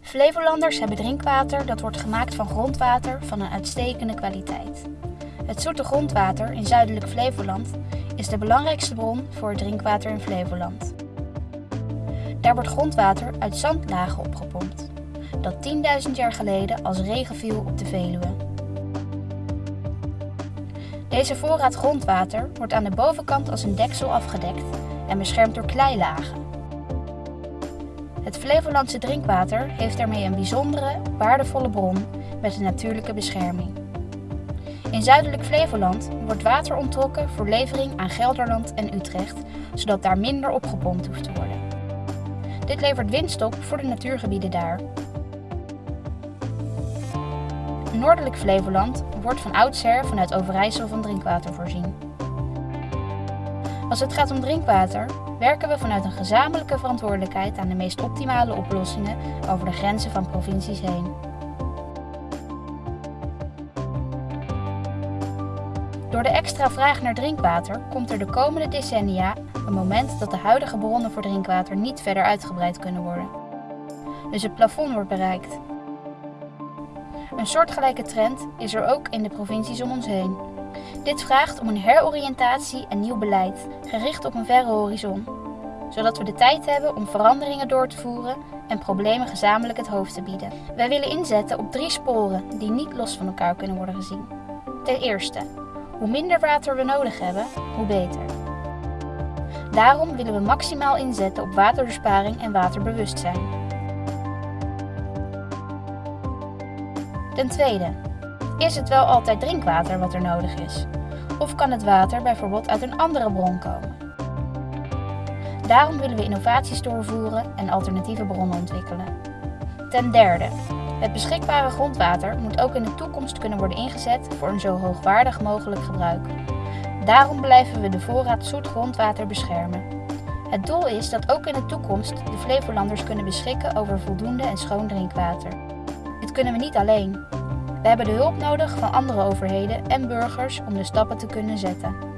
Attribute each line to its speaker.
Speaker 1: Flevolanders hebben drinkwater dat wordt gemaakt van grondwater van een uitstekende kwaliteit. Het zoete grondwater in zuidelijk Flevoland is de belangrijkste bron voor het drinkwater in Flevoland. Daar wordt grondwater uit zandlagen opgepompt, dat 10.000 jaar geleden als regen viel op de Veluwe. Deze voorraad grondwater wordt aan de bovenkant als een deksel afgedekt en beschermd door kleilagen. Het Flevolandse drinkwater heeft daarmee een bijzondere, waardevolle bron met een natuurlijke bescherming. In zuidelijk Flevoland wordt water onttrokken voor levering aan Gelderland en Utrecht, zodat daar minder opgepompt hoeft te worden. Dit levert winst op voor de natuurgebieden daar. Noordelijk Flevoland wordt van oudsher vanuit Overijssel van drinkwater voorzien. Als het gaat om drinkwater, werken we vanuit een gezamenlijke verantwoordelijkheid aan de meest optimale oplossingen over de grenzen van provincies heen. Door de extra vraag naar drinkwater komt er de komende decennia een moment dat de huidige bronnen voor drinkwater niet verder uitgebreid kunnen worden. Dus het plafond wordt bereikt. Een soortgelijke trend is er ook in de provincies om ons heen. Dit vraagt om een heroriëntatie en nieuw beleid, gericht op een verre horizon, zodat we de tijd hebben om veranderingen door te voeren en problemen gezamenlijk het hoofd te bieden. Wij willen inzetten op drie sporen die niet los van elkaar kunnen worden gezien. Ten eerste, hoe minder water we nodig hebben, hoe beter. Daarom willen we maximaal inzetten op waterbesparing en waterbewustzijn. Ten tweede, is het wel altijd drinkwater wat er nodig is? Of kan het water bijvoorbeeld uit een andere bron komen? Daarom willen we innovaties doorvoeren en alternatieve bronnen ontwikkelen. Ten derde, het beschikbare grondwater moet ook in de toekomst kunnen worden ingezet voor een zo hoogwaardig mogelijk gebruik. Daarom blijven we de voorraad zoet grondwater beschermen. Het doel is dat ook in de toekomst de Flevolanders kunnen beschikken over voldoende en schoon drinkwater. Dit kunnen we niet alleen. We hebben de hulp nodig van andere overheden en burgers om de stappen te kunnen zetten.